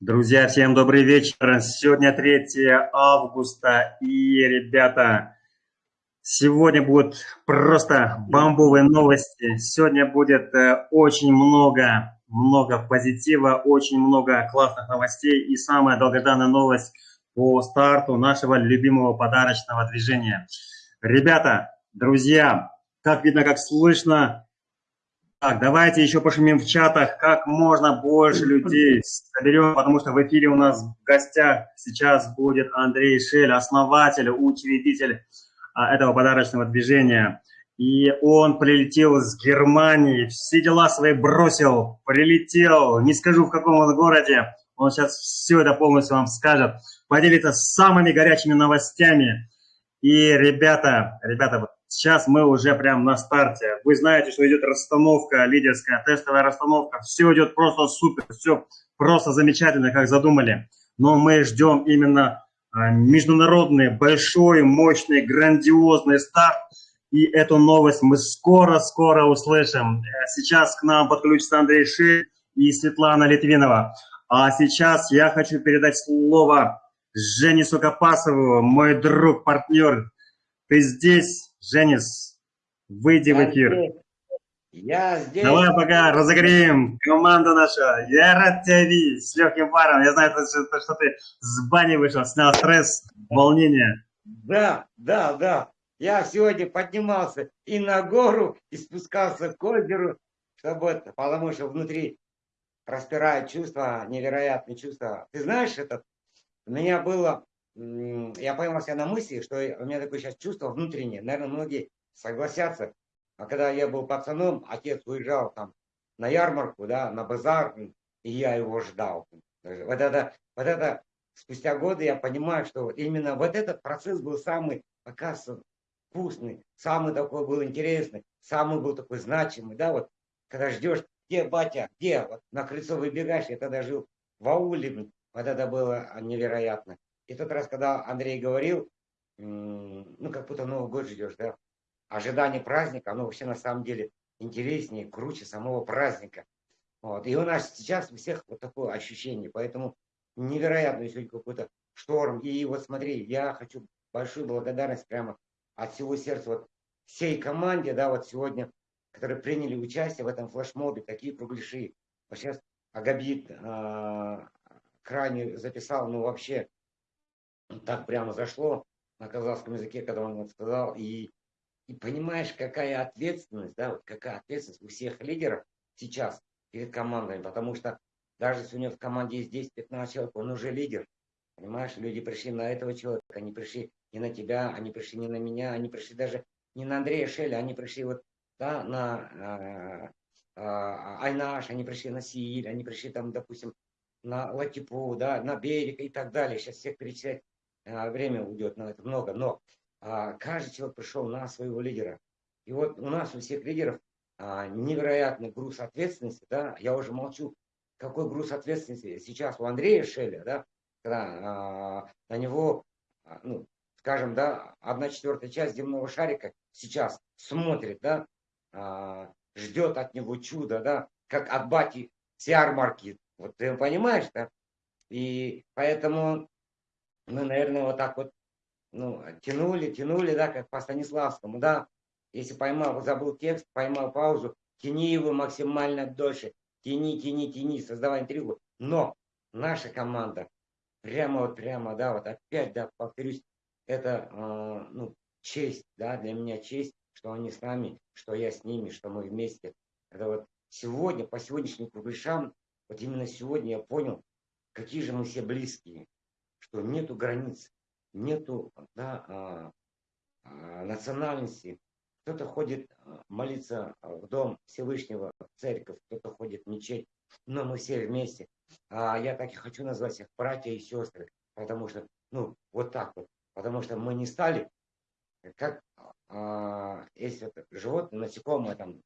Друзья, всем добрый вечер. Сегодня 3 августа. И, ребята, сегодня будут просто бомбовые новости. Сегодня будет э, очень много, много позитива, очень много классных новостей. И самая долгожданная новость по старту нашего любимого подарочного движения. Ребята, друзья, как видно, как слышно, так, давайте еще пошумим в чатах, как можно больше людей соберем, потому что в эфире у нас в гостях сейчас будет Андрей Шель, основатель, учредитель а, этого подарочного движения. И он прилетел из Германии, все дела свои бросил, прилетел, не скажу в каком он городе, он сейчас все это полностью вам скажет, поделится самыми горячими новостями. И, ребята, ребята, Сейчас мы уже прям на старте. Вы знаете, что идет расстановка лидерская, тестовая расстановка. Все идет просто супер, все просто замечательно, как задумали. Но мы ждем именно а, международный, большой, мощный, грандиозный старт. И эту новость мы скоро-скоро услышим. Сейчас к нам подключится Андрей Ши и Светлана Литвинова. А сейчас я хочу передать слово Жене Сукопасову, мой друг, партнер. Ты здесь? Женис, выйди я в эфир. Здесь. Я здесь. Давай пока разогреем команду нашу. Я рад тебя видеть с легким паром. Я знаю, что, что ты с бани вышел, снял стресс, волнение. Да, да, да. Я сегодня поднимался и на гору, и спускался к озеру, чтобы, потому что внутри распирает чувство, невероятные чувства. Ты знаешь, этот, у меня было я поймал себя на мысли, что у меня такое сейчас чувство внутреннее. Наверное, многие согласятся. А когда я был пацаном, отец уезжал там на ярмарку, да, на базар, и я его ждал. Вот это, вот это спустя годы я понимаю, что именно вот этот процесс был самый, оказывается, вкусный, самый такой был интересный, самый был такой значимый, да, вот, когда ждешь, где батя, где, вот на крыльцо выбегаешь, я тогда жил в ауле, вот это было невероятно. И тот раз, когда Андрей говорил, ну, как будто Новый год ждешь, да, ожидание праздника, оно вообще на самом деле интереснее, круче самого праздника. Вот. И у нас сейчас у всех вот такое ощущение, поэтому невероятно сегодня какой-то шторм. И вот смотри, я хочу большую благодарность прямо от всего сердца вот всей команде, да, вот сегодня, которые приняли участие в этом флешмобе, такие кругляши. Вот сейчас Агабит э, крайне записал, ну вообще так прямо зашло на казахском языке, когда он это сказал. И, и понимаешь, какая ответственность, да, вот какая ответственность у всех лидеров сейчас перед командами, потому что даже если у него в команде есть 10-15 человек, он уже лидер. Понимаешь, люди пришли на этого человека, они пришли не на тебя, они пришли не на меня, они пришли даже не на Андрея Шеля, они пришли вот да, на э, э, Айнаш, они пришли на Сииль, они пришли там, допустим, на Латипу, да, на Берег и так далее. Сейчас всех перечислять а, время уйдет на это много, но а, каждый человек пришел на своего лидера. И вот у нас у всех лидеров а, невероятный груз ответственности, да, я уже молчу, какой груз ответственности сейчас у Андрея Шеля, да, когда на него, ну, скажем, да, одна четвертая часть земного шарика сейчас смотрит, да, ждет от него чуда, да, как от бати с ярмарки, вот ты понимаешь, да, и поэтому мы, наверное, вот так вот ну, тянули, тянули, да, как по Станиславскому, да. Если поймал, забыл текст, поймал паузу, тяни его максимально дольше. Тяни, тяни, тяни, создавай интригу. Но наша команда, прямо вот, прямо, да, вот опять, да, повторюсь, это, э, ну, честь, да, для меня честь, что они с нами, что я с ними, что мы вместе. Это вот сегодня, по сегодняшним кругляшам, вот именно сегодня я понял, какие же мы все близкие что нету границ, нету да, а, а, национальности. Кто-то ходит а, молиться в дом Всевышнего, в церковь, кто-то ходит в мечеть, но мы все вместе. А я так и хочу назвать их братья и сестры, потому что, ну, вот так вот, потому что мы не стали, как а, если это животное, насекомое там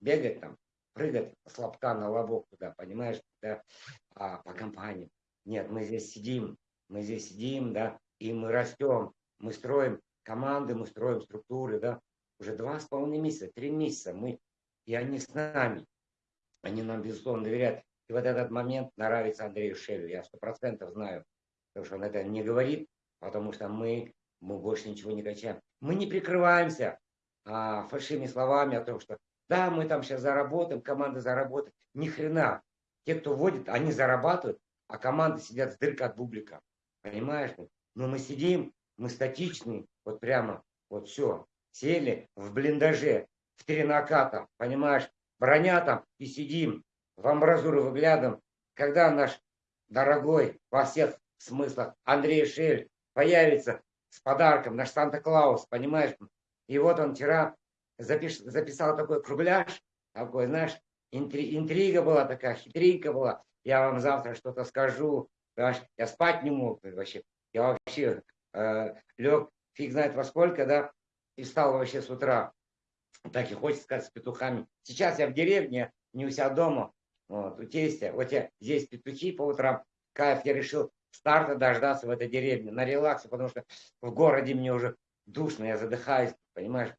бегает там, прыгает с лобка на лобок туда, понимаешь, да, а, по компании. Нет, мы здесь сидим, мы здесь сидим, да, и мы растем, мы строим команды, мы строим структуры, да, уже два с половиной месяца, три месяца мы, и они с нами, они нам, безусловно, доверяют. И вот этот момент нравится Андрею Шелю. Я сто процентов знаю, потому что он это не говорит, потому что мы, мы больше ничего не качаем. Мы не прикрываемся а, фальшивыми словами о том, что да, мы там сейчас заработаем, команда заработает. Ни хрена. Те, кто вводит, они зарабатывают, а команды сидят с дыркой от бублика. Понимаешь? Но мы сидим, мы статичны, вот прямо, вот все. Сели в блиндаже, в три наката, понимаешь? Броня там и сидим, в амбразуру выглядываем. Когда наш дорогой во всех смыслах Андрей Шель появится с подарком, наш Санта-Клаус, понимаешь? И вот он вчера запиш, записал такой кругляш, такой, знаешь, интри, интрига была такая, хитринка была. Я вам завтра что-то скажу. Понимаешь? Я спать не мог вообще. Я вообще э, лег фиг знает во сколько, да, и встал вообще с утра. Так и хочется сказать, с петухами. Сейчас я в деревне, не у себя дома, вот, у тестя. Вот я здесь петухи по утрам. Кайф, я решил старта дождаться в этой деревне, на релаксе, потому что в городе мне уже душно, я задыхаюсь, понимаешь?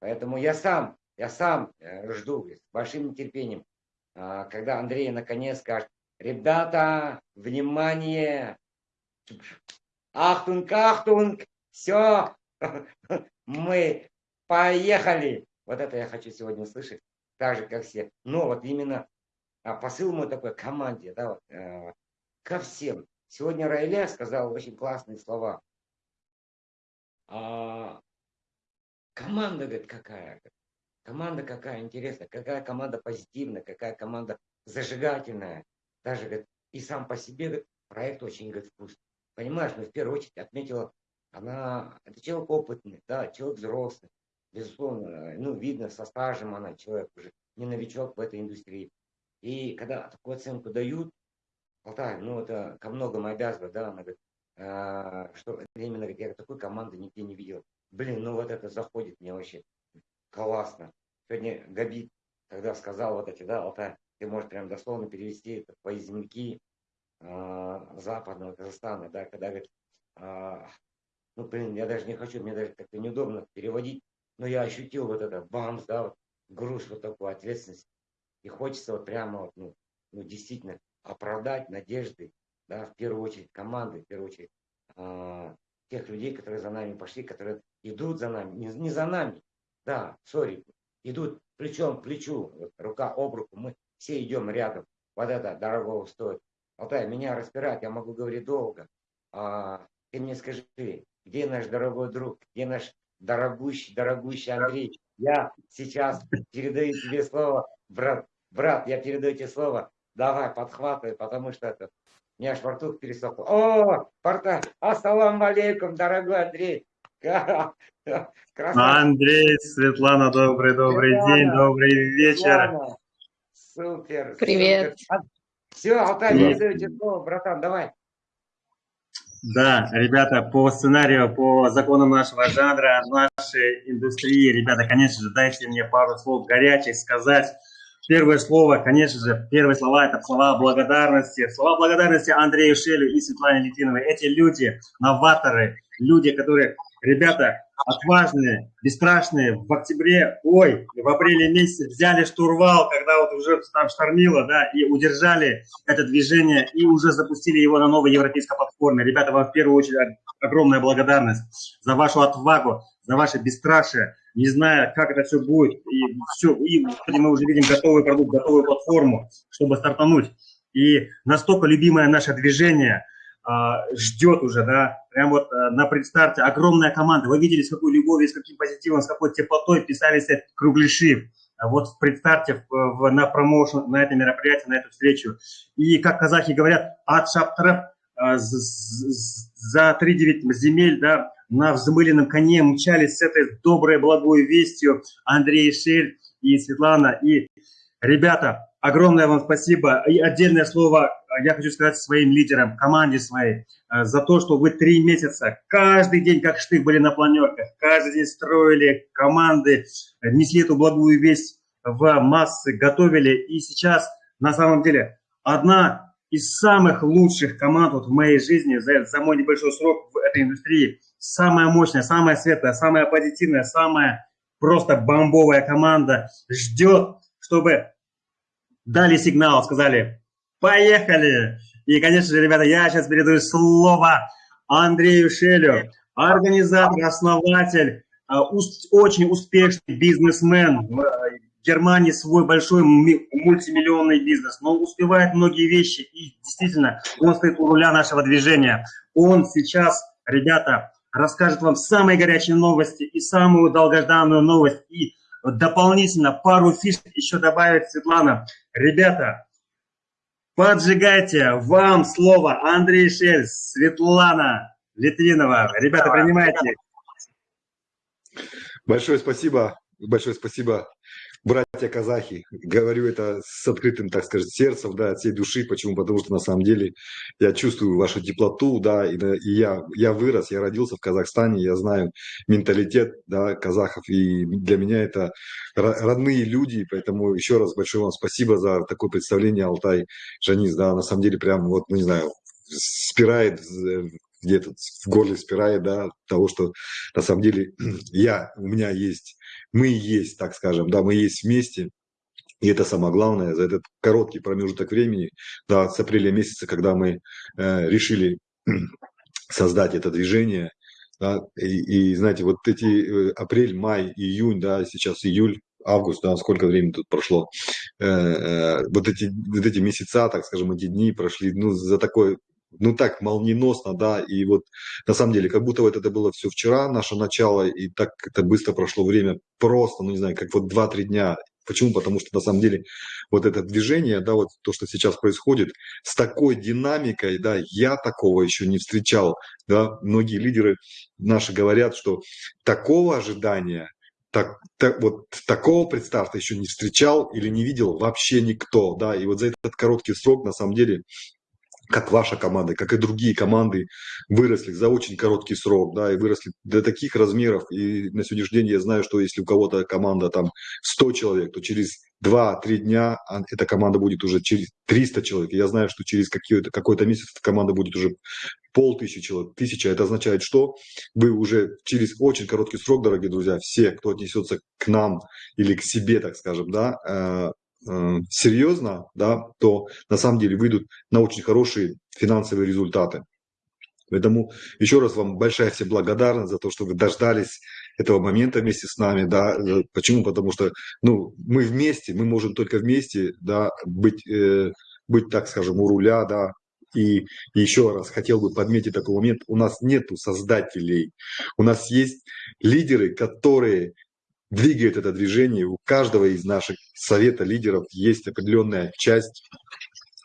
Поэтому я сам, я сам э, жду с большим нетерпением, а, когда Андрей наконец скажет, ребята, внимание, ахтунг, ахтунг, все, мы поехали. Вот это я хочу сегодня услышать, так же, как все. Но вот именно а, посыл мой такой команде, да, вот, э, ко всем. Сегодня Райля сказал очень классные слова. А, команда, говорит, какая? Команда какая интересная, какая команда позитивная, какая команда зажигательная. Даже, говорит, и сам по себе говорит, проект очень говорит, вкусный. Понимаешь, но ну, в первую очередь отметила, она, это человек опытный, да, человек взрослый. Безусловно, ну, видно, со стажем она, человек уже не новичок в этой индустрии. И когда такую оценку дают, Алтай, ну это ко многому обязывает, да, она говорит, а, что именно, я такой команды нигде не видел. Блин, ну вот это заходит мне вообще классно. Сегодня Габит, когда сказал вот эти, да, Алтай, ты можешь прям дословно перевести это по земляки э, западного Казахстана, да, когда говорит, э, ну, блин, я даже не хочу, мне даже как-то неудобно переводить, но я ощутил вот это бамс, да, вот, груз вот такую ответственность. И хочется вот прямо вот, ну, ну, действительно оправдать надежды, да, в первую очередь команды, в первую очередь э, тех людей, которые за нами пошли, которые идут за нами, не, не за нами, да, сори, идут плечом к плечу, вот, рука об руку, мы все идем рядом. Вот это дорогого стоит. Алтай, меня распирает, я могу говорить долго. А, ты мне скажи, где наш дорогой друг, где наш дорогущий, дорогущий Андрей? Я сейчас передаю тебе слово, брат, брат, я передаю тебе слово. Давай, подхватывай, потому что это, у меня аж во рту пересохло. О, порта, ассаламу алейкум, дорогой Андрей. Андрей, Светлана, добрый-добрый день, добрый вечер. Светлана. Супер. Привет. Супер. Все, Алтай, передаю тебе слово, братан, давай. Да, ребята, по сценарию, по законам нашего жанра, нашей индустрии, ребята, конечно же, дайте мне пару слов горячих сказать. Первое слово, конечно же, первые слова – это слова благодарности. Слова благодарности Андрею Шелю и Светлане Литиновой. Эти люди, новаторы, люди, которые ребята отважные, бесстрашные, в октябре, ой, в апреле месяце взяли штурвал, когда вот уже там штормило, да, и удержали это движение, и уже запустили его на новой европейской платформе. Ребята, вам в первую очередь огромная благодарность за вашу отвагу, за ваше бесстрашие, не зная, как это все будет, и все, и мы уже видим готовый продукт, готовую платформу, чтобы стартануть. И настолько любимое наше движение – ждет уже, да, прям вот а, на предстарте огромная команда. Вы видели, с какой любовью, с каким позитивом, с какой теплотой писались кругляши а вот в предстарте в, на промоушен, на это мероприятие, на эту встречу. И, как казахи говорят, от шаптров за 3-9 земель, да, на взмыленном коне мчались с этой доброй, благой вестью Андрей Шель и Светлана. И, ребята, огромное вам спасибо. И отдельное слово я хочу сказать своим лидерам, команде своей, э, за то, что вы три месяца, каждый день, как штык, были на планерках, каждый день строили команды, несли эту благую весть в массы, готовили. И сейчас, на самом деле, одна из самых лучших команд вот в моей жизни за, за мой небольшой срок в этой индустрии, самая мощная, самая светлая, самая позитивная, самая просто бомбовая команда ждет, чтобы дали сигнал, сказали, Поехали! И, конечно же, ребята, я сейчас передаю слово Андрею Шелю, организатор, основатель, а, очень успешный бизнесмен. В Германии свой большой мультимиллионный бизнес, но успевает многие вещи, и действительно, он стоит у руля нашего движения. Он сейчас, ребята, расскажет вам самые горячие новости и самую долгожданную новость, и дополнительно пару фишек еще добавит Светлана. Ребята, поджигайте, вам слово Андрей Шель, Светлана Литвинова. Ребята, принимайте. Большое спасибо, большое спасибо братья казахи. Говорю это с открытым, так сказать, сердцем, да, от всей души. Почему? Потому что на самом деле я чувствую вашу теплоту, да, и, и я, я вырос, я родился в Казахстане, я знаю менталитет, да, казахов, и для меня это родные люди, поэтому еще раз большое вам спасибо за такое представление, Алтай Жанис, да, на самом деле прям вот, ну не знаю, спирает где-то в горле спирает, да, того, что на самом деле я, у меня есть мы есть, так скажем, да, мы есть вместе, и это самое главное, за этот короткий промежуток времени, да, с апреля месяца, когда мы э, решили создать это движение, да, и, и, знаете, вот эти э, апрель, май, июнь, да, сейчас июль, август, да, сколько времени тут прошло, э, э, вот, эти, вот эти месяца, так скажем, эти дни прошли, ну, за такой ну так молниеносно, да, и вот на самом деле, как будто вот это было все вчера, наше начало, и так это быстро прошло время, просто, ну не знаю, как вот 2-3 дня. Почему? Потому что на самом деле вот это движение, да, вот то, что сейчас происходит, с такой динамикой, да, я такого еще не встречал, да, многие лидеры наши говорят, что такого ожидания так, так, вот такого представьте еще не встречал или не видел вообще никто, да, и вот за этот короткий срок, на самом деле, как ваша команда, как и другие команды выросли за очень короткий срок, да, и выросли до таких размеров. И на сегодняшний день я знаю, что если у кого-то команда там 100 человек, то через 2-3 дня эта команда будет уже через 300 человек. я знаю, что через какой-то какой месяц эта команда будет уже полтысячи человек, тысяча. Это означает, что вы уже через очень короткий срок, дорогие друзья, все, кто отнесется к нам или к себе, так скажем, да, Э, серьезно, да, то на самом деле выйдут на очень хорошие финансовые результаты. Поэтому еще раз вам большая всем благодарность за то, что вы дождались этого момента вместе с нами, да. Э, почему? Потому что, ну, мы вместе, мы можем только вместе, да, быть, э, быть, так скажем, у руля, да. И еще раз хотел бы подметить такой момент: у нас нету создателей, у нас есть лидеры, которые двигает это движение. У каждого из наших совета лидеров есть определенная часть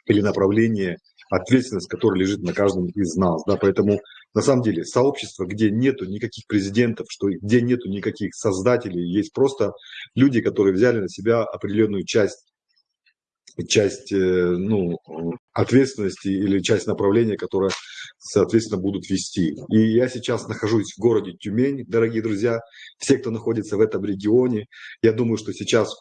или направление, ответственность, которая лежит на каждом из нас. Да? Поэтому на самом деле сообщество, где нету никаких президентов, что, где нету никаких создателей, есть просто люди, которые взяли на себя определенную часть часть э, ну, ответственности или часть направления, которое, соответственно, будут вести. И я сейчас нахожусь в городе Тюмень, дорогие друзья, все, кто находится в этом регионе, я думаю, что сейчас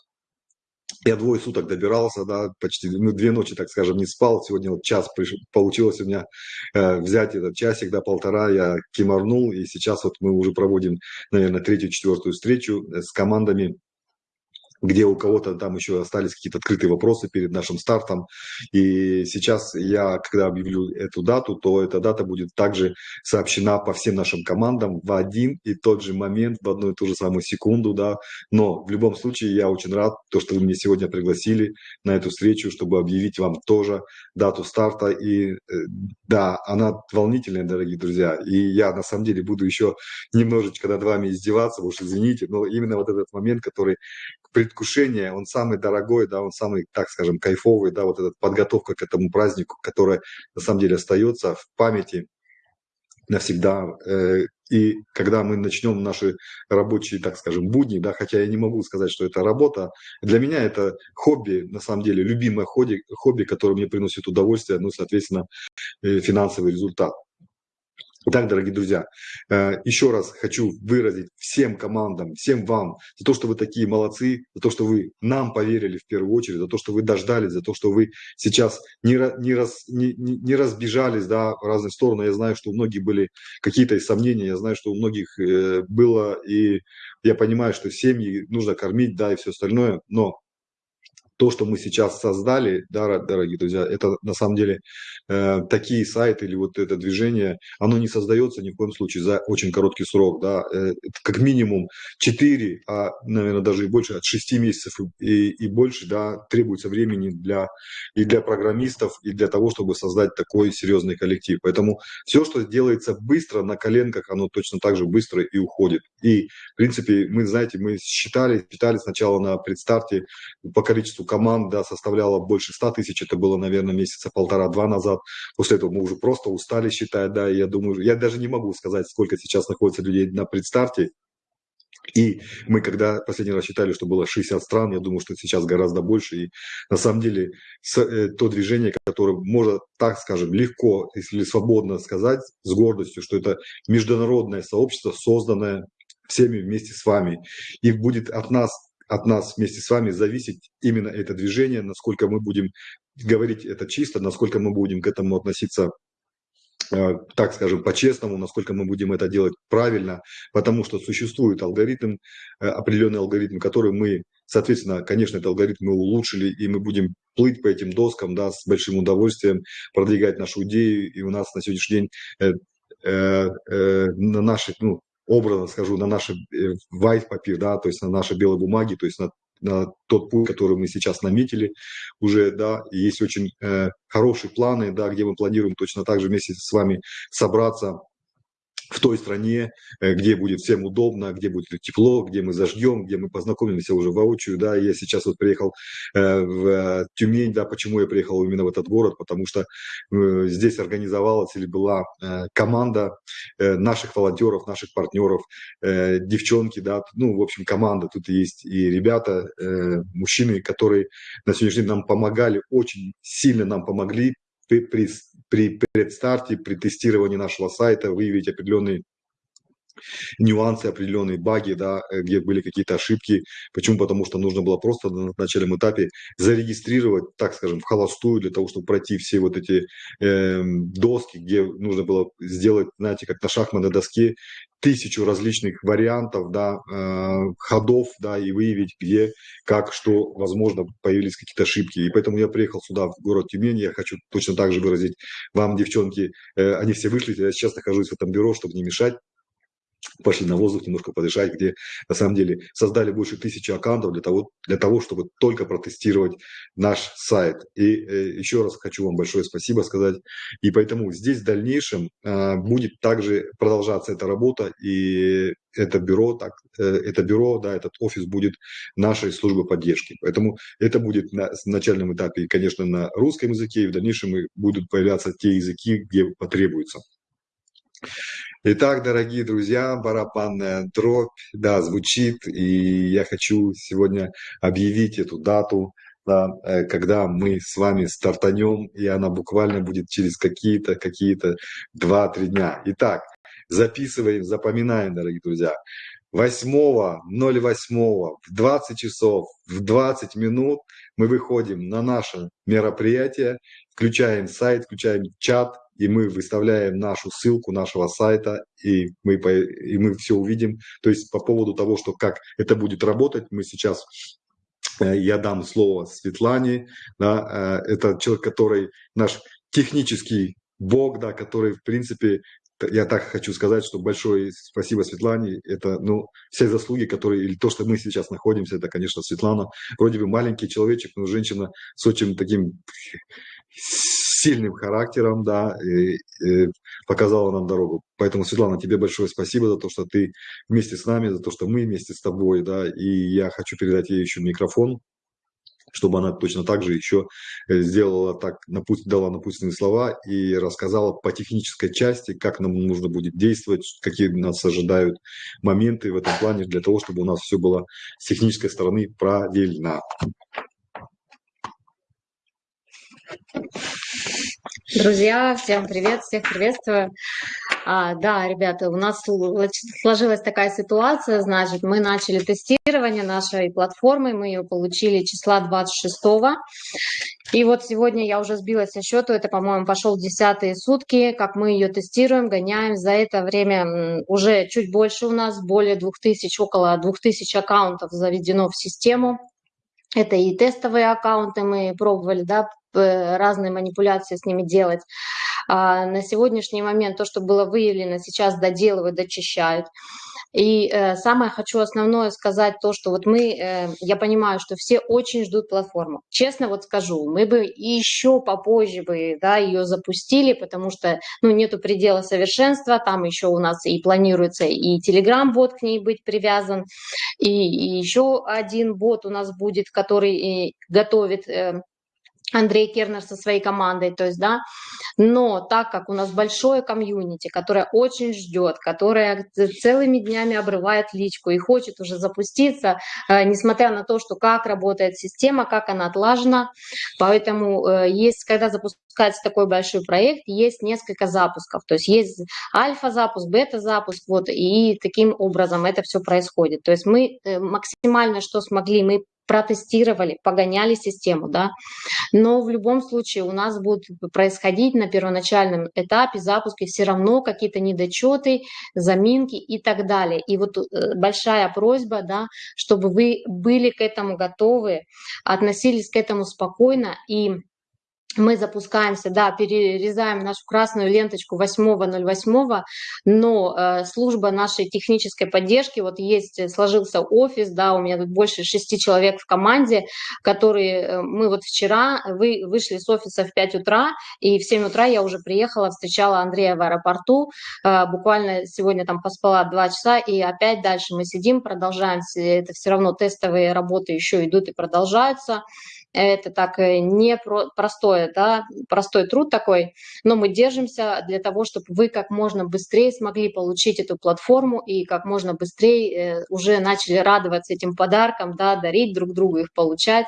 я двое суток добирался, да, почти ну, две ночи, так скажем, не спал. Сегодня вот час пришел, получилось у меня э, взять этот часик, да, полтора, я кимарнул, и сейчас вот мы уже проводим, наверное, третью, четвертую встречу с командами где у кого-то там еще остались какие-то открытые вопросы перед нашим стартом. И сейчас я, когда объявлю эту дату, то эта дата будет также сообщена по всем нашим командам в один и тот же момент, в одну и ту же самую секунду, да. Но в любом случае я очень рад, то, что вы меня сегодня пригласили на эту встречу, чтобы объявить вам тоже дату старта. И э, да, она волнительная, дорогие друзья. И я на самом деле буду еще немножечко над вами издеваться, уж извините, но именно вот этот момент, который предвкушение, он самый дорогой, да, он самый, так скажем, кайфовый, да, вот эта подготовка к этому празднику, которая на самом деле остается в памяти навсегда. Э, и когда мы начнем наши рабочие, так скажем, будни, да, хотя я не могу сказать, что это работа, для меня это хобби, на самом деле, любимое хобби, хобби которое мне приносит удовольствие, ну, соответственно, э, финансовый результат. Итак, дорогие друзья, э, еще раз хочу выразить всем командам, всем вам за то, что вы такие молодцы, за то, что вы нам поверили в первую очередь, за то, что вы дождались, за то, что вы сейчас не, не, раз, не, не разбежались да, в разные стороны. Я знаю, что у многих были какие-то сомнения, я знаю, что у многих э, было, и я понимаю, что семьи нужно кормить, да, и все остальное, но то, что мы сейчас создали, да, дорогие друзья, это на самом деле э, такие сайты или вот это движение, оно не создается ни в коем случае за очень короткий срок, да, э, как минимум 4, а, наверное, даже и больше, от 6 месяцев и, и больше, да, требуется времени для, и для программистов, и для того, чтобы создать такой серьезный коллектив. Поэтому все, что делается быстро, на коленках, оно точно так же быстро и уходит. И, в принципе, мы, знаете, мы считали, считали сначала на предстарте по количеству команд, да, составляло больше 100 тысяч, это было, наверное, месяца полтора-два назад. После этого мы уже просто устали считать, да, я думаю, я даже не могу сказать, сколько сейчас находится людей на предстарте, и мы, когда последний раз считали, что было 60 стран, я думаю, что сейчас гораздо больше. И на самом деле э, то движение, которое можно, так скажем, легко, если свободно сказать, с гордостью, что это международное сообщество, созданное всеми вместе с вами. И будет от нас, от нас вместе с вами зависеть именно это движение, насколько мы будем говорить это чисто, насколько мы будем к этому относиться Э, так скажем, по-честному, насколько мы будем это делать правильно, потому что существует алгоритм, э, определенный алгоритм, который мы, соответственно, конечно, этот алгоритм мы улучшили, и мы будем плыть по этим доскам, да, с большим удовольствием, продвигать нашу идею, и у нас на сегодняшний день э, на нашей, ну, образно скажу, на нашей э, white paper, да, то есть на нашей белой бумаге, то есть на на тот путь, который мы сейчас наметили уже, да, есть очень э, хорошие планы, да, где мы планируем точно так же вместе с вами собраться в той стране, э, где будет всем удобно, где будет тепло, где мы заждем, где мы познакомимся уже воочию, да, я сейчас вот приехал э, в Тюмень, да, почему я приехал именно в этот город, потому что э, здесь организовалась или была команда наших волонтеров, наших партнеров, девчонки, да, ну, в общем, команда, тут есть и ребята, мужчины, которые на сегодняшний день нам помогали, очень сильно нам помогли при, при, при предстарте, при тестировании нашего сайта выявить определенные нюансы, определенные баги, да, э, где были какие-то ошибки. Почему? Потому что нужно было просто на начальном этапе зарегистрировать, так скажем, в холостую для того, чтобы пройти все вот эти э, доски, где нужно было сделать, знаете, как на шахматной доске, тысячу различных вариантов, да, э, ходов, да, и выявить, где, как, что, возможно, появились какие-то ошибки. И поэтому я приехал сюда, в город Тюмень, я хочу точно так же выразить вам, девчонки, э, они все вышли, я сейчас нахожусь в этом бюро, чтобы не мешать, пошли на воздух немножко подышать, где на самом деле создали больше тысячи аккаунтов для того, для того чтобы только протестировать наш сайт. И э, еще раз хочу вам большое спасибо сказать. И поэтому здесь в дальнейшем э, будет также продолжаться эта работа, и это бюро, так, э, это бюро, да, этот офис будет нашей службы поддержки. Поэтому это будет на начальном этапе, конечно, на русском языке, и в дальнейшем будут появляться те языки, где потребуется. Итак, дорогие друзья, барабанная дробь, да, звучит, и я хочу сегодня объявить эту дату, да, э, когда мы с вами стартанем, и она буквально будет через какие-то, какие-то 2-3 дня. Итак, записываем, запоминаем, дорогие друзья. 8.08 в 20 часов, в 20 минут мы выходим на наше мероприятие, включаем сайт, включаем чат, и мы выставляем нашу ссылку нашего сайта, и мы, и мы все увидим. То есть по поводу того, что как это будет работать, мы сейчас э, я дам слово Светлане, да, э, это человек, который наш технический бог, да, который, в принципе, я так хочу сказать, что большое спасибо Светлане. Это, ну, все заслуги, которые, или то, что мы сейчас находимся, это, конечно, Светлана. Вроде бы маленький человечек, но женщина с очень таким сильным характером, да, и, и показала нам дорогу. Поэтому, Светлана, тебе большое спасибо за то, что ты вместе с нами, за то, что мы вместе с тобой, да, и я хочу передать ей еще микрофон, чтобы она точно так же еще э, сделала так, дала напутственные слова и рассказала по технической части, как нам нужно будет действовать, какие нас ожидают моменты в этом плане, для того, чтобы у нас все было с технической стороны правильно. Друзья, всем привет, всех приветствую. А, да, ребята, у нас сложилась такая ситуация, значит, мы начали тестирование нашей платформы, мы ее получили числа 26 -го. И вот сегодня я уже сбилась со счету, это, по-моему, пошел десятые сутки, как мы ее тестируем, гоняем. За это время уже чуть больше у нас, более 2000, около 2000 аккаунтов заведено в систему. Это и тестовые аккаунты мы пробовали, да, разные манипуляции с ними делать. А на сегодняшний момент то, что было выявлено, сейчас доделывают, дочищают. И э, самое хочу основное сказать то, что вот мы, э, я понимаю, что все очень ждут платформу. Честно вот скажу, мы бы еще попозже бы, да, ее запустили, потому что, ну, нету предела совершенства, там еще у нас и планируется и Telegram-бот к ней быть привязан, и, и еще один бот у нас будет, который э, готовит э, Андрей Кернер со своей командой, то есть, да, но так как у нас большое комьюнити, которое очень ждет, которое целыми днями обрывает личку и хочет уже запуститься, э, несмотря на то, что как работает система, как она отлажена, поэтому э, есть, когда запускается такой большой проект, есть несколько запусков, то есть есть альфа-запуск, бета-запуск, вот, и таким образом это все происходит. То есть мы э, максимально, что смогли, мы протестировали, погоняли систему, да, но в любом случае у нас будут происходить на первоначальном этапе запуска все равно какие-то недочеты, заминки и так далее. И вот э, большая просьба, да, чтобы вы были к этому готовы, относились к этому спокойно и мы запускаемся, да, перерезаем нашу красную ленточку 8.08, но э, служба нашей технической поддержки, вот есть, э, сложился офис, да, у меня тут больше шести человек в команде, которые, э, мы вот вчера вы, вышли с офиса в 5 утра, и в 7 утра я уже приехала, встречала Андрея в аэропорту, буквально сегодня там поспала 2 часа, и опять дальше мы сидим, продолжаем, это все равно тестовые работы еще идут и продолжаются, это так э, не про простое, да, простой труд такой, но мы держимся для того, чтобы вы как можно быстрее смогли получить эту платформу и как можно быстрее э, уже начали радоваться этим подаркам, да, дарить друг другу их получать.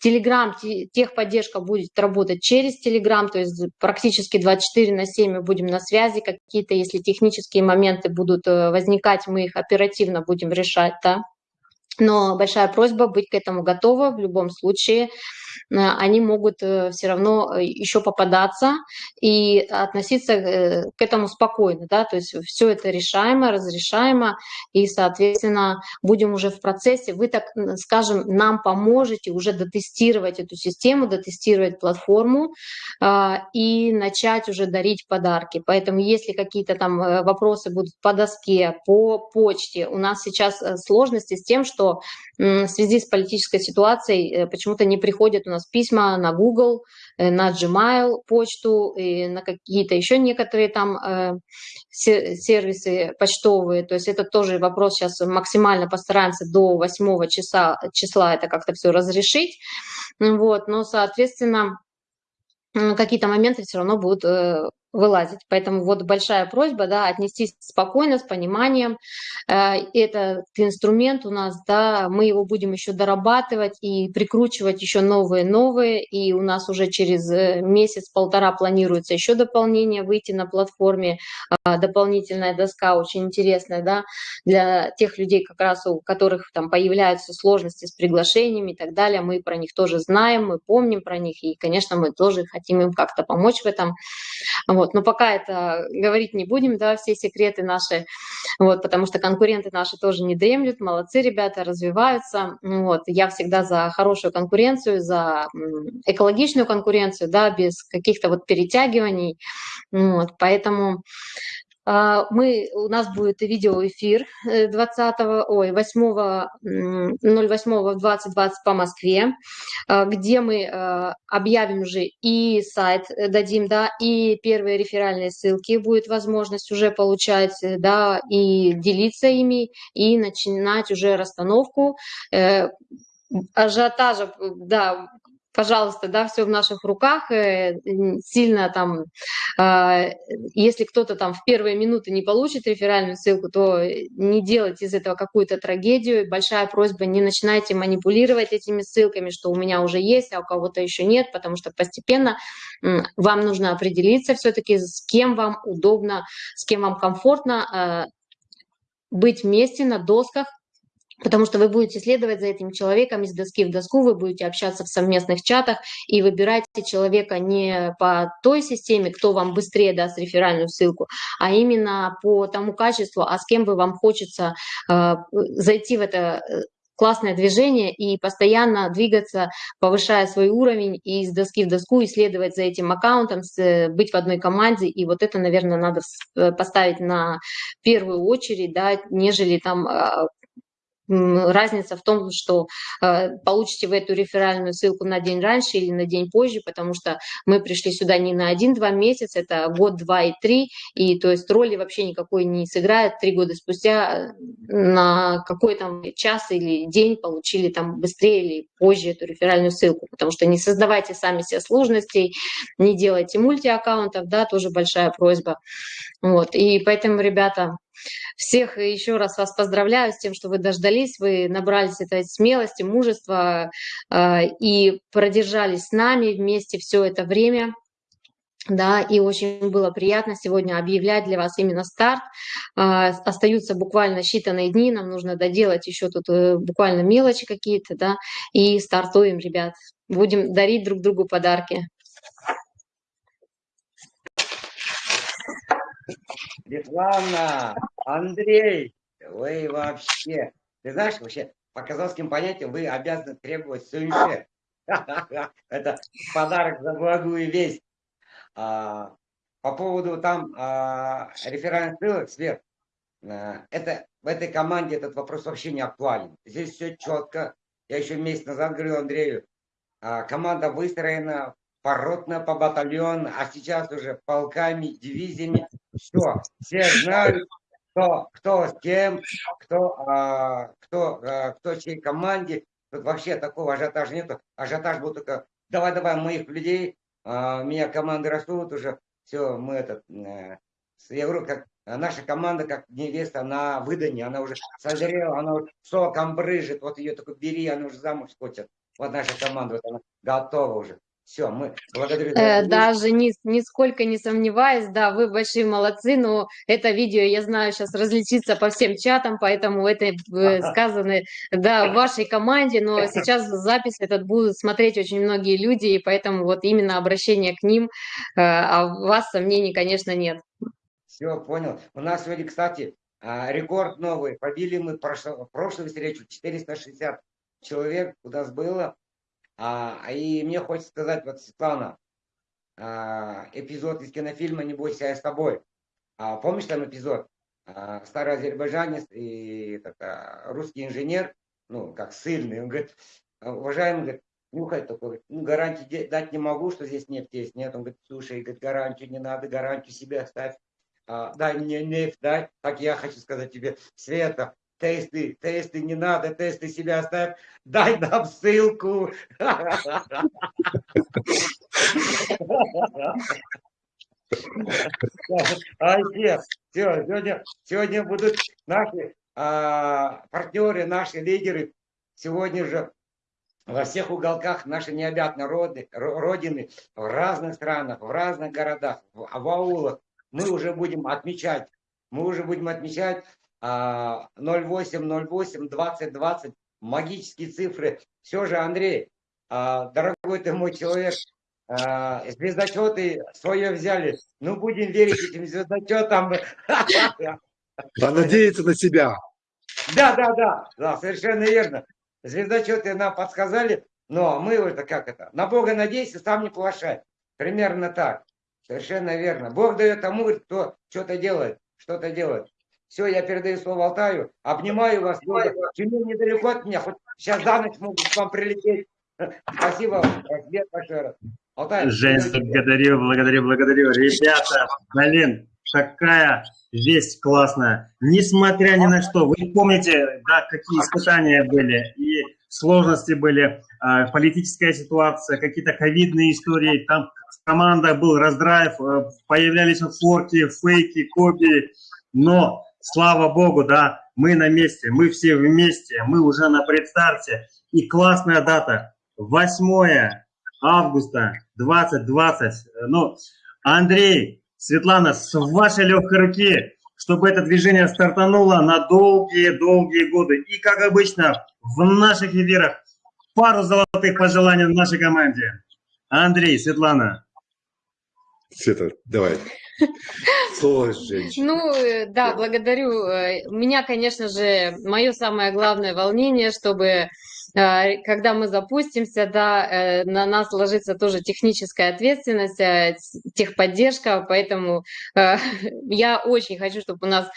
Телеграм, техподдержка будет работать через Телеграм, то есть практически 24 на 7 мы будем на связи, какие-то, если технические моменты будут э, возникать, мы их оперативно будем решать, да. Но большая просьба быть к этому готова в любом случае. Э, они могут э, все равно э, еще попадаться и относиться к этому спокойно, да, то есть все это решаемо, разрешаемо, и, соответственно, будем уже в процессе, вы, так скажем, нам поможете уже дотестировать эту систему, дотестировать платформу и начать уже дарить подарки. Поэтому если какие-то там вопросы будут по доске, по почте, у нас сейчас сложности с тем, что в связи с политической ситуацией почему-то не приходят у нас письма на Google, э, на Gmail почту и на какие-то еще некоторые там э, сервисы почтовые. То есть это тоже вопрос сейчас максимально постараемся до 8 числа, числа это как-то все разрешить. Вот, но, соответственно, какие-то моменты все равно будут э, вылазить. Поэтому вот большая просьба, да, отнестись спокойно, с пониманием. Э, этот инструмент у нас, да, мы его будем еще дорабатывать и прикручивать еще новые-новые, и у нас уже через э, месяц-полтора планируется еще дополнение выйти на платформе, а, дополнительная доска очень интересная, да, для тех людей, как раз у которых там появляются сложности с приглашениями и так далее, мы про них тоже знаем, мы помним про них, и, конечно, мы тоже хотим им как-то помочь в этом. Но пока это говорить не будем, да, все секреты наши, вот, потому что конкуренты наши тоже не дремлют, молодцы ребята, развиваются. Вот. Я всегда за хорошую конкуренцию, за экологичную конкуренцию, да, без каких-то вот перетягиваний. Вот. Поэтому мы, у нас будет видеоэфир 20, э, ой, 8, 08 в 2020 по Москве, а, где мы а, объявим уже и сайт э, дадим, да, и первые реферальные ссылки будет возможность уже получать, э, да, и делиться ими, и начинать уже расстановку. Ажиотажа, да, пожалуйста, да, все в наших руках, э, сильно там, а, если кто-то там в первые минуты не получит реферальную ссылку, то не делайте из этого какую-то трагедию. Большая просьба, не начинайте манипулировать этими ссылками, что у меня уже есть, а у кого-то еще нет, потому что постепенно вам нужно определиться все-таки, с кем вам удобно, с кем вам комфортно а, быть вместе на досках, Потому что вы будете следовать за этим человеком из доски в доску, вы будете общаться в совместных чатах и выбирайте человека не по той системе, кто вам быстрее даст реферальную ссылку, а именно по тому качеству, а с кем бы вам хочется э, зайти в это э, классное движение и постоянно двигаться, повышая свой уровень и из доски в доску, исследовать за этим аккаунтом, быть в одной команде. И вот это, наверное, надо поставить на первую очередь, да, нежели там а, разница в том, что э, получите вы эту реферальную ссылку на день раньше или на день позже, потому что мы пришли сюда не на один-два месяца, это год, два и три, и то есть роли вообще никакой не сыграет. Три года спустя э, на какой там час или день получили там быстрее или позже эту реферальную ссылку, потому что не создавайте сами себе сложностей, не делайте мультиаккаунтов, да, тоже большая просьба. Вот, и поэтому, ребята, всех еще раз вас поздравляю с тем, что вы дождались, вы набрались этой смелости, мужества э, и продержались с нами вместе все это время. Да, и очень было приятно сегодня объявлять для вас именно старт. Э, остаются буквально считанные дни, нам нужно доделать еще тут э, буквально мелочи какие-то, да, и стартуем, ребят. Будем дарить друг другу подарки. Светлана, Андрей, вы вообще, ты знаешь, вообще, по казахским понятиям вы обязаны требовать сюньше. Это подарок за благую весть. А, по поводу там а, реферальных ссылок, Свет, а, это, в этой команде этот вопрос вообще не актуален. Здесь все четко. Я еще месяц назад говорил Андрею, команда выстроена поротно по батальону, а сейчас уже полками, дивизиями. Все, все знают, кто, кто с кем, кто, а, кто, а, кто чьей команде. Тут вообще такого ажиотажа нету. Ажиотаж был только давай-давай моих людей, а, меня команды растут уже. Все, мы этот, а, я говорю, как наша команда, как невеста на выдании, она уже созрела, она уже соком брыжет, вот ее только бери, она уже замуж хочет. Вот наша команда, вот она готова уже. Все, мы благодарю. Э, даже ни, нисколько не сомневаюсь, да, вы большие молодцы, но это видео, я знаю, сейчас различится по всем чатам, поэтому это э, сказано, да, в вашей команде, но сейчас запись этот будут смотреть очень многие люди, и поэтому вот именно обращение к ним, э, а у вас сомнений, конечно, нет. Все, понял. У нас сегодня, кстати, а, рекорд новый. Побили мы прошлую, прошлую встречу 460 человек у нас было. А, и мне хочется сказать, вот, Светлана, а, эпизод из кинофильма «Не бойся, я с тобой». А, помнишь там эпизод? А, старый азербайджанец и так, а, русский инженер, ну, как сильный, он говорит, уважаемый, говорит, нюхай такой, ну, гарантии дать не могу, что здесь нефть есть. Нет, он говорит, слушай, говорит, гарантию не надо, гарантию себе оставь. А, дай мне нефть, дай. Так я хочу сказать тебе, Света, тесты, тесты не надо, тесты себя оставь, дай нам ссылку. А все, сегодня, сегодня будут наши а, партнеры, наши лидеры. Сегодня же во всех уголках нашей необъятной родины, в разных странах, в разных городах, в, в аулах, мы уже будем отмечать, мы уже будем отмечать 08, 08, 20, 20, магические цифры. Все же, Андрей, а, дорогой ты мой человек, а, звездочеты свое взяли. Ну, будем верить этим звездочетам. А надеяться на себя. Да, да, да, да, совершенно верно. Звездочеты нам подсказали, но мы это как это? На Бога надейся, сам не плашай. Примерно так. Совершенно верно. Бог дает тому, кто что-то делает, что-то делает. Все, я передаю слово Алтаю. Обнимаю вас. Тюмень недалеко от меня. Хоть сейчас за ночь могут к вам прилететь. Спасибо. Привет большой раз. Алтай. Жень, благодарю, благодарю, благодарю. Ребята, блин, какая весть классная. Несмотря ни на что, вы помните, да, какие испытания были и сложности были, э, политическая ситуация, какие-то ковидные истории, там в командах был раздрайв, э, появлялись форки, фейки, копии, но слава богу, да, мы на месте, мы все вместе, мы уже на предстарте. И классная дата, 8 августа 2020. Ну, Андрей, Светлана, с вашей легкой руки, чтобы это движение стартануло на долгие-долгие годы. И, как обычно, в наших эфирах пару золотых пожеланий нашей команде. Андрей, Светлана. Света, давай. Женщин. Ну, э, да, благодарю. Э, меня, конечно же, мое самое главное волнение, чтобы когда мы запустимся, да, э, на нас ложится тоже техническая ответственность, э, техподдержка, поэтому э, я очень хочу, чтобы у нас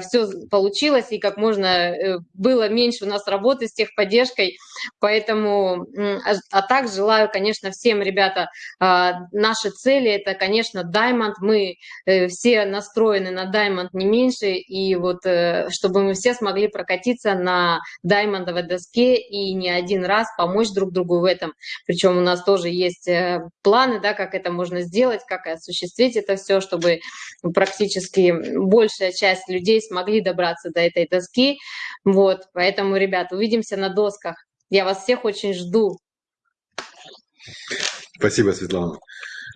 все получилось и как можно э, было меньше у нас работы с техподдержкой, поэтому, а а так желаю, конечно, всем, ребята, наши цели, это, конечно, Diamond, мы э, все настроены на Diamond не меньше, и вот э, чтобы мы все смогли прокатиться на даймондовой доске и не один раз помочь друг другу в этом. Причем у нас тоже есть э, планы, да, как это можно сделать, как осуществить это все, чтобы практически большая часть людей смогли добраться до этой доски. Вот, поэтому, ребят, увидимся на досках. Я вас всех очень жду. Спасибо, Светлана.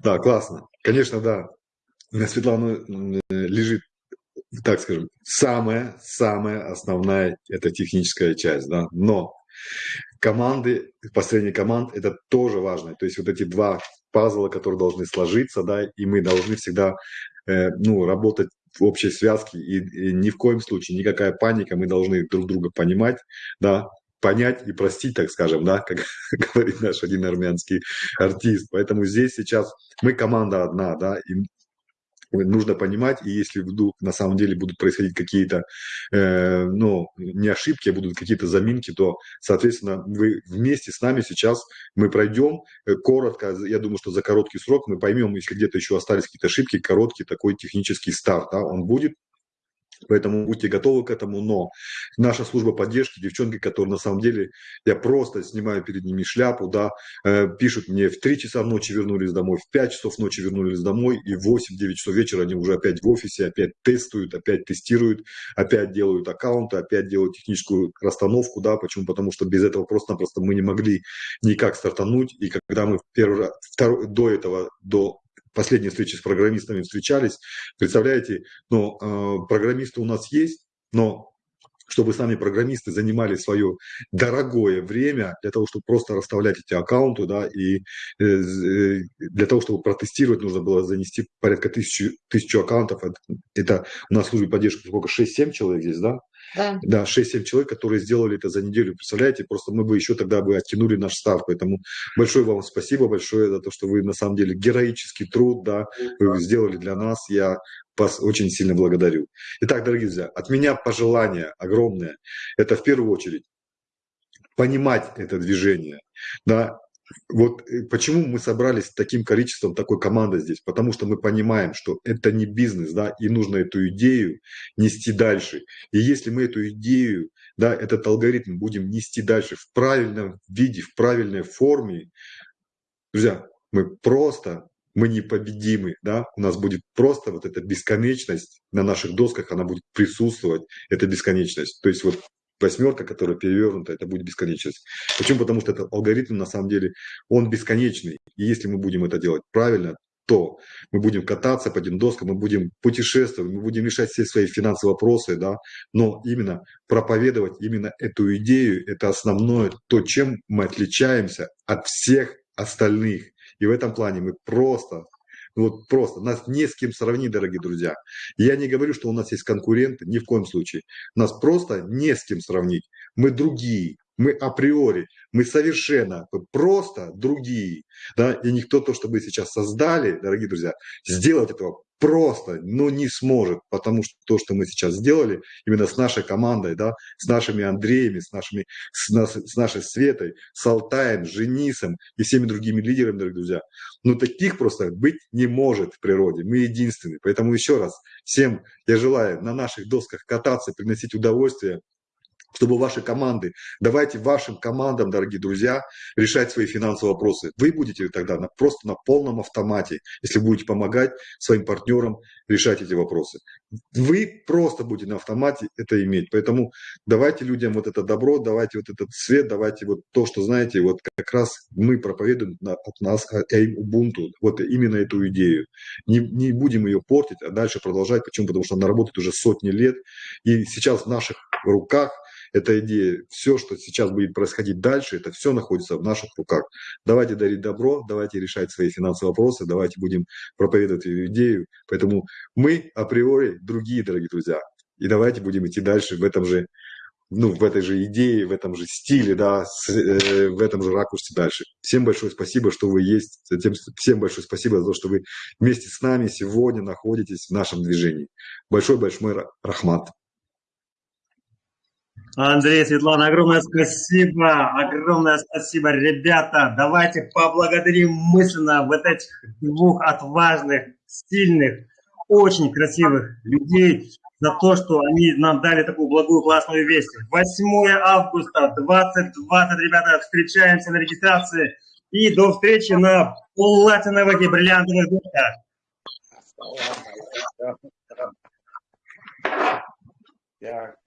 Да, классно. Конечно, да. На Светлану э, лежит, так скажем, самая-самая основная это техническая часть, да. Но команды, построение команд это тоже важно. То есть вот эти два пазла, которые должны сложиться, да, и мы должны всегда э, ну, работать в общей связке, и, и ни в коем случае никакая паника, мы должны друг друга понимать, да, понять и простить, так скажем, да, как говорит наш один армянский артист. Поэтому здесь сейчас мы команда одна, да, и нужно понимать, и если вдруг на самом деле будут происходить какие-то, э, ну, не ошибки, а будут какие-то заминки, то, соответственно, вы вместе с нами сейчас мы пройдем э, коротко, я думаю, что за короткий срок мы поймем, если где-то еще остались какие-то ошибки, короткий такой технический старт, да, он будет, Поэтому будьте готовы к этому, но наша служба поддержки, девчонки, которые на самом деле, я просто снимаю перед ними шляпу, да, э, пишут мне в 3 часа ночи вернулись домой, в 5 часов ночи вернулись домой, и в 8-9 часов вечера они уже опять в офисе, опять тестуют, опять тестируют, опять делают аккаунты, опять делают техническую расстановку, да, почему? Потому что без этого просто-напросто мы не могли никак стартануть, и когда мы первый раз, второй, до этого, до последней встречи с программистами встречались, представляете, но э, программисты у нас есть, но чтобы сами программисты занимали свое дорогое время для того, чтобы просто расставлять эти аккаунты, да, и э, э, для того, чтобы протестировать, нужно было занести порядка тысячи, тысячу аккаунтов. Это, это у нас в службе поддержки сколько, 6-7 человек здесь, да? Да. Да, 6-7 человек, которые сделали это за неделю, представляете, просто мы бы еще тогда бы оттянули наш старт, поэтому большое вам спасибо большое за то, что вы на самом деле героический труд, да, вы сделали для нас, я вас очень сильно благодарю. Итак, дорогие друзья, от меня пожелание огромное, это в первую очередь понимать это движение, да, вот э, почему мы собрались таким количеством такой команды здесь? Потому что мы понимаем, что это не бизнес, да, и нужно эту идею нести дальше. И если мы эту идею, да, этот алгоритм будем нести дальше в правильном виде, в правильной форме, друзья, мы просто мы непобедимы, да, у нас будет просто вот эта бесконечность на наших досках, она будет присутствовать, эта бесконечность. То есть вот восьмерка, которая перевернута, это будет бесконечность. Почему? Потому что этот алгоритм, на самом деле, он бесконечный. И если мы будем это делать правильно, то мы будем кататься по этим доскам, мы будем путешествовать, мы будем решать все свои финансовые вопросы, да, но именно проповедовать именно эту идею, это основное, то, чем мы отличаемся от всех остальных. И в этом плане мы просто ну вот просто, нас не с кем сравнить, дорогие друзья. Я не говорю, что у нас есть конкуренты, ни в коем случае. Нас просто не с кем сравнить. Мы другие, мы априори, мы совершенно просто другие. Да? И никто то, что вы сейчас создали, дорогие друзья, сделать этого просто, ну, не сможет, потому что то, что мы сейчас сделали, именно с нашей командой, да, с нашими Андреями, с, нашими, с, нас, с нашей Светой, с Алтаем, с Женисом и всеми другими лидерами, дорогие друзья, ну, таких просто быть не может в природе, мы единственные. Поэтому еще раз всем я желаю на наших досках кататься, приносить удовольствие, чтобы ваши команды, давайте вашим командам, дорогие друзья, решать свои финансовые вопросы. Вы будете тогда на, просто на полном автомате, если будете помогать своим партнерам решать эти вопросы. Вы просто будете на автомате это иметь. Поэтому давайте людям вот это добро, давайте вот этот свет, давайте вот то, что знаете, вот как раз мы проповедуем от нас Ubuntu, вот именно эту идею. Не, не будем ее портить, а дальше продолжать. Почему? Потому что она работает уже сотни лет. И сейчас в наших руках эта идея, все, что сейчас будет происходить дальше, это все находится в наших руках. Давайте дарить добро, давайте решать свои финансовые вопросы, давайте будем проповедовать эту идею. Поэтому мы априори другие, дорогие друзья. И давайте будем идти дальше в этом же ну, в этой же идее, в этом же стиле, да, с, э, в этом же ракурсе дальше. Всем большое спасибо, что вы есть. Затем, всем большое спасибо за то, что вы вместе с нами сегодня находитесь в нашем движении. Большой-большой рахмат. Андрей, Светлана, огромное спасибо, огромное спасибо, ребята. Давайте поблагодарим мысленно вот этих двух отважных, сильных, очень красивых людей за то, что они нам дали такую благую, классную весть. 8 августа 2020, ребята, встречаемся на регистрации. И до встречи на платиновых и бриллиантовых душках. Так,